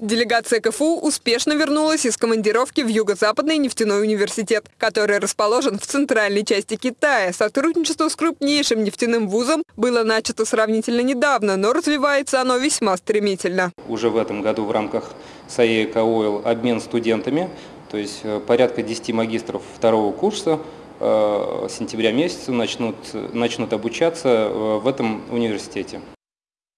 Делегация КФУ успешно вернулась из командировки в Юго-Западный нефтяной университет, который расположен в центральной части Китая. Сотрудничество с крупнейшим нефтяным вузом было начато сравнительно недавно, но развивается оно весьма стремительно. Уже в этом году в рамках САЕ Ойл обмен студентами, то есть э, порядка 10 магистров второго курса э, с сентября месяца начнут, начнут обучаться э, в этом университете.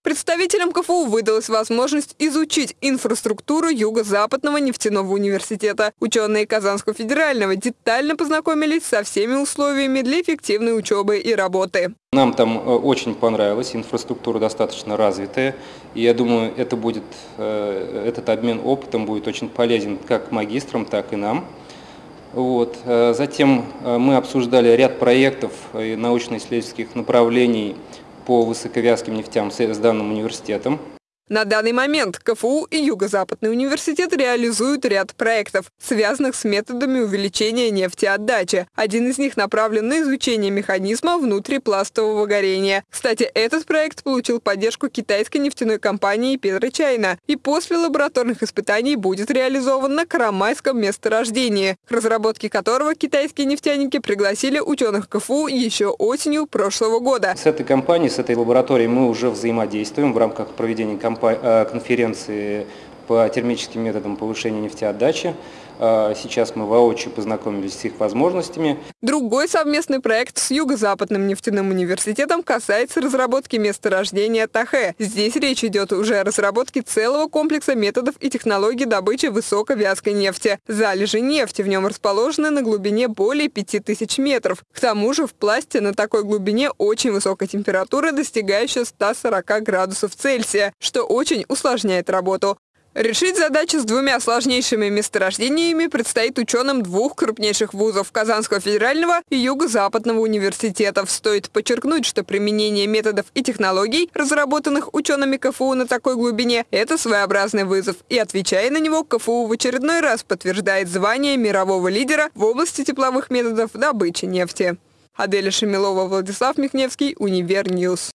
Представителям КФУ выдалась возможность изучить инфраструктуру Юго-Западного нефтяного университета. Ученые Казанского федерального детально познакомились со всеми условиями для эффективной учебы и работы. Нам там э, очень понравилось, инфраструктура достаточно развитая, и я думаю, это будет, э, этот обмен опытом будет очень полезен как магистрам, так и нам. Вот. Э, затем мы обсуждали ряд проектов и научно-исследовательских направлений по высоковязким нефтям с данным университетом. На данный момент КФУ и Юго-Западный университет реализуют ряд проектов, связанных с методами увеличения нефтеотдачи. Один из них направлен на изучение механизма внутрипластового горения. Кстати, этот проект получил поддержку китайской нефтяной компании «Петрочайна» и после лабораторных испытаний будет реализован на Карамайском месторождении, к разработке которого китайские нефтяники пригласили ученых КФУ еще осенью прошлого года. С этой компанией, с этой лабораторией мы уже взаимодействуем в рамках проведения кампании конференции по термическим методам повышения нефтеотдачи. Э, сейчас мы воочию познакомились с их возможностями. Другой совместный проект с Юго-Западным нефтяным университетом касается разработки месторождения Тахе. Здесь речь идет уже о разработке целого комплекса методов и технологий добычи высоковязкой нефти. Залежи нефти в нем расположены на глубине более 5000 метров. К тому же в пласте на такой глубине очень высокая температура, достигающая 140 градусов Цельсия, что очень усложняет работу. Решить задачу с двумя сложнейшими месторождениями предстоит ученым двух крупнейших вузов – Казанского федерального и Юго-Западного университетов. Стоит подчеркнуть, что применение методов и технологий, разработанных учеными КФУ на такой глубине – это своеобразный вызов. И отвечая на него, КФУ в очередной раз подтверждает звание мирового лидера в области тепловых методов добычи нефти. Аделя Шамилова, Владислав Михневский, Univer News.